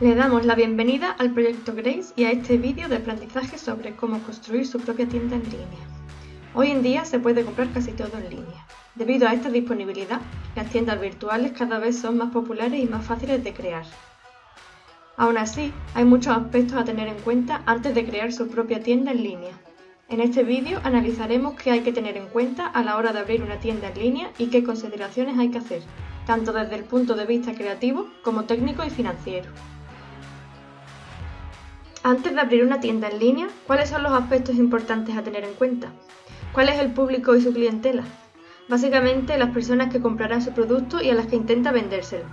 Le damos la bienvenida al proyecto Grace y a este vídeo de aprendizaje sobre cómo construir su propia tienda en línea. Hoy en día se puede comprar casi todo en línea. Debido a esta disponibilidad, las tiendas virtuales cada vez son más populares y más fáciles de crear. Aún así, hay muchos aspectos a tener en cuenta antes de crear su propia tienda en línea. En este vídeo analizaremos qué hay que tener en cuenta a la hora de abrir una tienda en línea y qué consideraciones hay que hacer, tanto desde el punto de vista creativo como técnico y financiero. Antes de abrir una tienda en línea, ¿cuáles son los aspectos importantes a tener en cuenta? ¿Cuál es el público y su clientela? Básicamente las personas que comprarán su producto y a las que intenta vendérselo.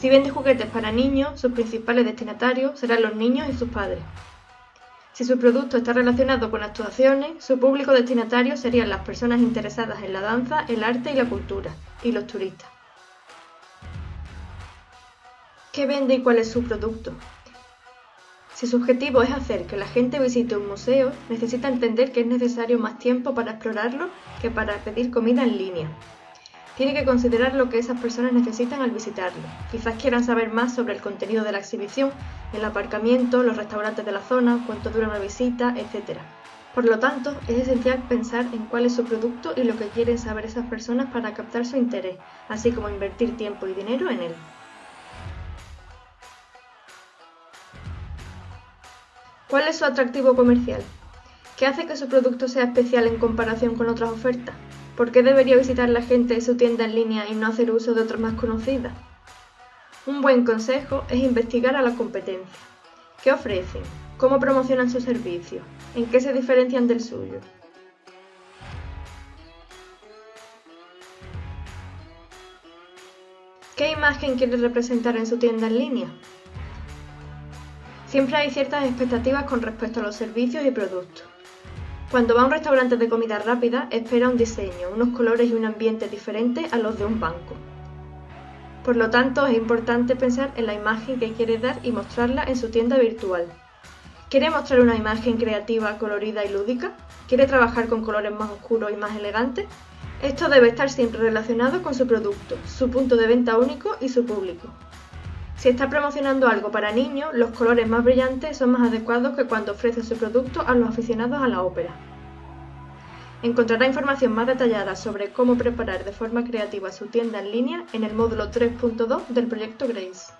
Si vende juguetes para niños, sus principales destinatarios serán los niños y sus padres. Si su producto está relacionado con actuaciones, su público destinatario serían las personas interesadas en la danza, el arte y la cultura, y los turistas. ¿Qué vende y cuál es su producto? Si su objetivo es hacer que la gente visite un museo, necesita entender que es necesario más tiempo para explorarlo que para pedir comida en línea. Tiene que considerar lo que esas personas necesitan al visitarlo. Quizás quieran saber más sobre el contenido de la exhibición, el aparcamiento, los restaurantes de la zona, cuánto dura una visita, etc. Por lo tanto, es esencial pensar en cuál es su producto y lo que quieren saber esas personas para captar su interés, así como invertir tiempo y dinero en él. ¿Cuál es su atractivo comercial? ¿Qué hace que su producto sea especial en comparación con otras ofertas? ¿Por qué debería visitar la gente su tienda en línea y no hacer uso de otras más conocidas? Un buen consejo es investigar a la competencia. ¿Qué ofrecen? ¿Cómo promocionan sus servicios? ¿En qué se diferencian del suyo? ¿Qué imagen quiere representar en su tienda en línea? Siempre hay ciertas expectativas con respecto a los servicios y productos. Cuando va a un restaurante de comida rápida, espera un diseño, unos colores y un ambiente diferente a los de un banco. Por lo tanto, es importante pensar en la imagen que quiere dar y mostrarla en su tienda virtual. ¿Quiere mostrar una imagen creativa, colorida y lúdica? ¿Quiere trabajar con colores más oscuros y más elegantes? Esto debe estar siempre relacionado con su producto, su punto de venta único y su público. Si está promocionando algo para niños, los colores más brillantes son más adecuados que cuando ofrece su producto a los aficionados a la ópera. Encontrará información más detallada sobre cómo preparar de forma creativa su tienda en línea en el módulo 3.2 del proyecto Grace.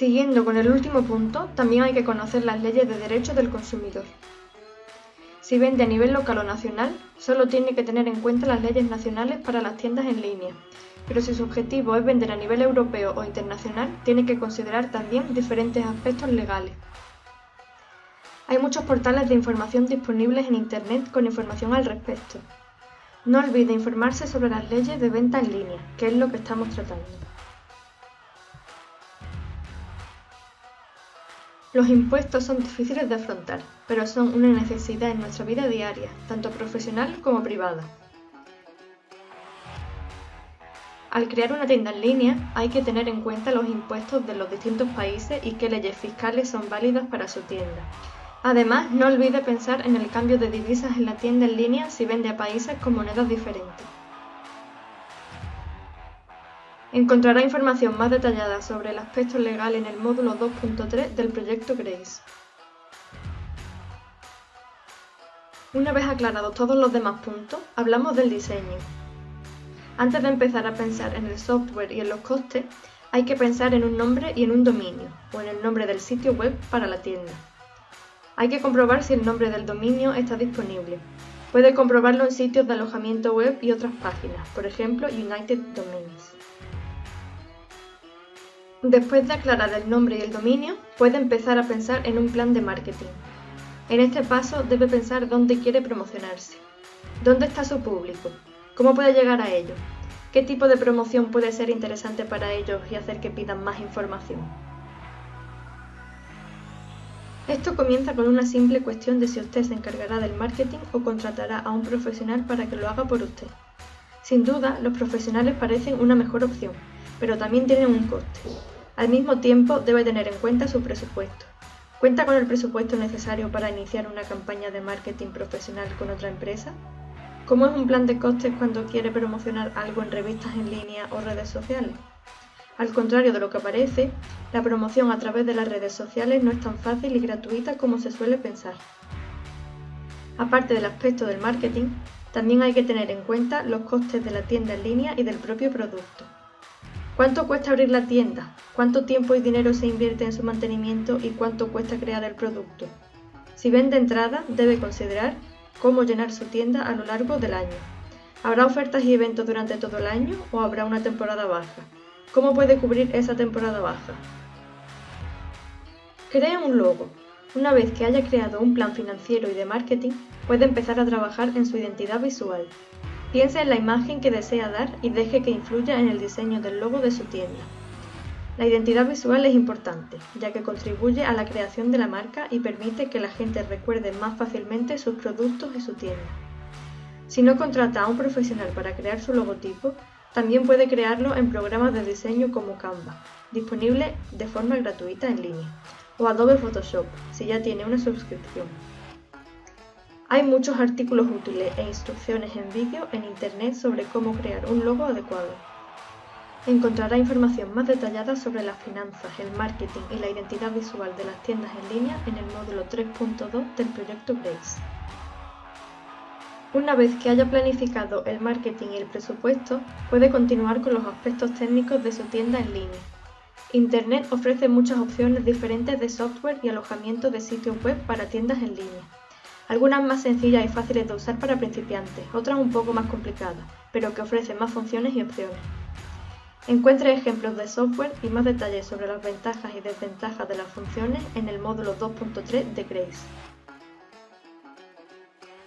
Siguiendo con el último punto, también hay que conocer las leyes de derechos del consumidor. Si vende a nivel local o nacional, solo tiene que tener en cuenta las leyes nacionales para las tiendas en línea, pero si su objetivo es vender a nivel europeo o internacional, tiene que considerar también diferentes aspectos legales. Hay muchos portales de información disponibles en Internet con información al respecto. No olvide informarse sobre las leyes de venta en línea, que es lo que estamos tratando. Los impuestos son difíciles de afrontar, pero son una necesidad en nuestra vida diaria, tanto profesional como privada. Al crear una tienda en línea hay que tener en cuenta los impuestos de los distintos países y qué leyes fiscales son válidas para su tienda. Además, no olvide pensar en el cambio de divisas en la tienda en línea si vende a países con monedas diferentes. Encontrará información más detallada sobre el aspecto legal en el módulo 2.3 del proyecto Grace. Una vez aclarados todos los demás puntos, hablamos del diseño. Antes de empezar a pensar en el software y en los costes, hay que pensar en un nombre y en un dominio, o en el nombre del sitio web para la tienda. Hay que comprobar si el nombre del dominio está disponible. Puede comprobarlo en sitios de alojamiento web y otras páginas, por ejemplo United Domains. Después de aclarar el nombre y el dominio, puede empezar a pensar en un plan de marketing. En este paso debe pensar dónde quiere promocionarse. ¿Dónde está su público? ¿Cómo puede llegar a ello? ¿Qué tipo de promoción puede ser interesante para ellos y hacer que pidan más información? Esto comienza con una simple cuestión de si usted se encargará del marketing o contratará a un profesional para que lo haga por usted. Sin duda, los profesionales parecen una mejor opción, pero también tienen un coste. Al mismo tiempo, debe tener en cuenta su presupuesto. ¿Cuenta con el presupuesto necesario para iniciar una campaña de marketing profesional con otra empresa? ¿Cómo es un plan de costes cuando quiere promocionar algo en revistas en línea o redes sociales? Al contrario de lo que parece, la promoción a través de las redes sociales no es tan fácil y gratuita como se suele pensar. Aparte del aspecto del marketing, también hay que tener en cuenta los costes de la tienda en línea y del propio producto. ¿Cuánto cuesta abrir la tienda? ¿Cuánto tiempo y dinero se invierte en su mantenimiento y cuánto cuesta crear el producto? Si vende entrada, debe considerar cómo llenar su tienda a lo largo del año. ¿Habrá ofertas y eventos durante todo el año o habrá una temporada baja? ¿Cómo puede cubrir esa temporada baja? Cree un logo. Una vez que haya creado un plan financiero y de marketing, puede empezar a trabajar en su identidad visual. Piense en la imagen que desea dar y deje que influya en el diseño del logo de su tienda. La identidad visual es importante, ya que contribuye a la creación de la marca y permite que la gente recuerde más fácilmente sus productos y su tienda. Si no contrata a un profesional para crear su logotipo, también puede crearlo en programas de diseño como Canva, disponible de forma gratuita en línea, o Adobe Photoshop, si ya tiene una suscripción. Hay muchos artículos útiles e instrucciones en vídeo en Internet sobre cómo crear un logo adecuado. Encontrará información más detallada sobre las finanzas, el marketing y la identidad visual de las tiendas en línea en el módulo 3.2 del proyecto Grace. Una vez que haya planificado el marketing y el presupuesto, puede continuar con los aspectos técnicos de su tienda en línea. Internet ofrece muchas opciones diferentes de software y alojamiento de sitios web para tiendas en línea. Algunas más sencillas y fáciles de usar para principiantes, otras un poco más complicadas, pero que ofrecen más funciones y opciones. Encuentre ejemplos de software y más detalles sobre las ventajas y desventajas de las funciones en el módulo 2.3 de Grace.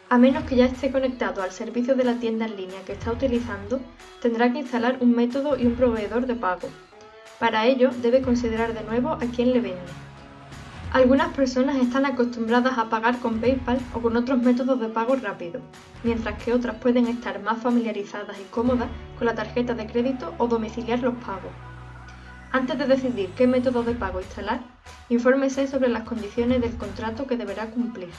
A menos que ya esté conectado al servicio de la tienda en línea que está utilizando, tendrá que instalar un método y un proveedor de pago. Para ello, debe considerar de nuevo a quién le vende. Algunas personas están acostumbradas a pagar con PayPal o con otros métodos de pago rápido, mientras que otras pueden estar más familiarizadas y cómodas con la tarjeta de crédito o domiciliar los pagos. Antes de decidir qué método de pago instalar, infórmese sobre las condiciones del contrato que deberá cumplir.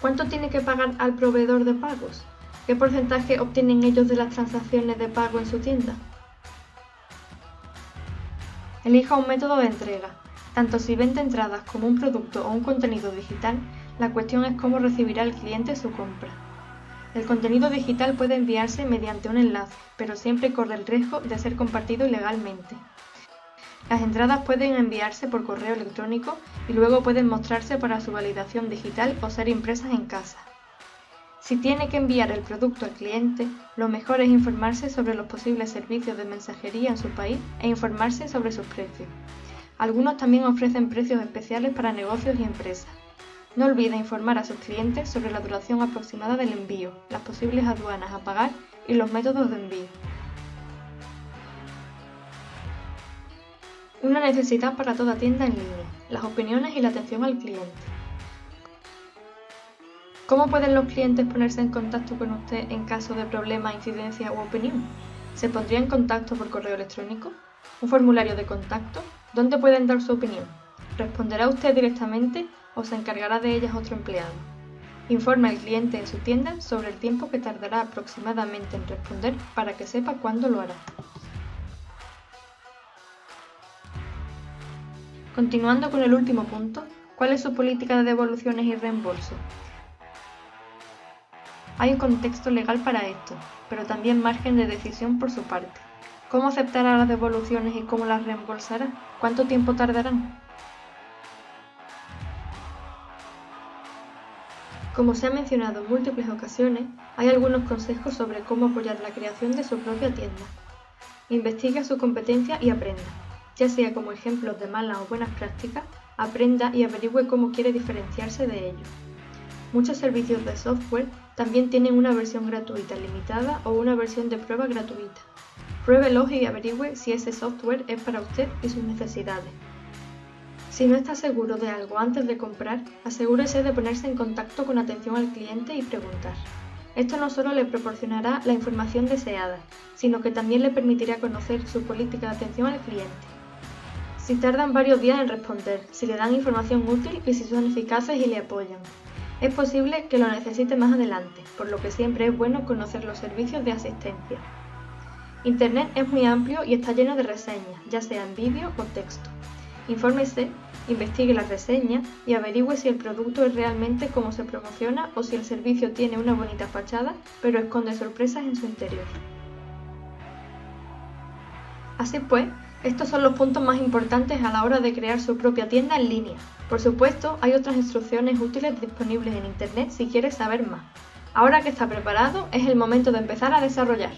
¿Cuánto tiene que pagar al proveedor de pagos? ¿Qué porcentaje obtienen ellos de las transacciones de pago en su tienda? Elija un método de entrega. Tanto si vende entradas como un producto o un contenido digital, la cuestión es cómo recibirá el cliente su compra. El contenido digital puede enviarse mediante un enlace, pero siempre corre el riesgo de ser compartido ilegalmente. Las entradas pueden enviarse por correo electrónico y luego pueden mostrarse para su validación digital o ser impresas en casa. Si tiene que enviar el producto al cliente, lo mejor es informarse sobre los posibles servicios de mensajería en su país e informarse sobre sus precios. Algunos también ofrecen precios especiales para negocios y empresas. No olvide informar a sus clientes sobre la duración aproximada del envío, las posibles aduanas a pagar y los métodos de envío. Una necesidad para toda tienda en línea, las opiniones y la atención al cliente. ¿Cómo pueden los clientes ponerse en contacto con usted en caso de problema, incidencia u opinión? ¿Se pondría en contacto por correo electrónico? ¿Un formulario de contacto? ¿Dónde pueden dar su opinión? ¿Responderá usted directamente o se encargará de ellas otro empleado? Informe al cliente en su tienda sobre el tiempo que tardará aproximadamente en responder para que sepa cuándo lo hará. Continuando con el último punto, ¿cuál es su política de devoluciones y reembolso? Hay un contexto legal para esto, pero también margen de decisión por su parte. ¿Cómo aceptará las devoluciones y cómo las reembolsará? ¿Cuánto tiempo tardarán? Como se ha mencionado en múltiples ocasiones, hay algunos consejos sobre cómo apoyar la creación de su propia tienda. Investigue su competencia y aprenda ya sea como ejemplos de malas o buenas prácticas, aprenda y averigüe cómo quiere diferenciarse de ellos. Muchos servicios de software también tienen una versión gratuita limitada o una versión de prueba gratuita. Pruébelo y averigüe si ese software es para usted y sus necesidades. Si no está seguro de algo antes de comprar, asegúrese de ponerse en contacto con atención al cliente y preguntar. Esto no solo le proporcionará la información deseada, sino que también le permitirá conocer su política de atención al cliente. Si tardan varios días en responder, si le dan información útil y si son eficaces y le apoyan. Es posible que lo necesite más adelante, por lo que siempre es bueno conocer los servicios de asistencia. Internet es muy amplio y está lleno de reseñas, ya sea en vídeo o texto. Infórmese, investigue las reseñas y averigüe si el producto es realmente como se promociona o si el servicio tiene una bonita fachada, pero esconde sorpresas en su interior. Así pues, estos son los puntos más importantes a la hora de crear su propia tienda en línea. Por supuesto, hay otras instrucciones útiles disponibles en Internet si quieres saber más. Ahora que está preparado, es el momento de empezar a desarrollar.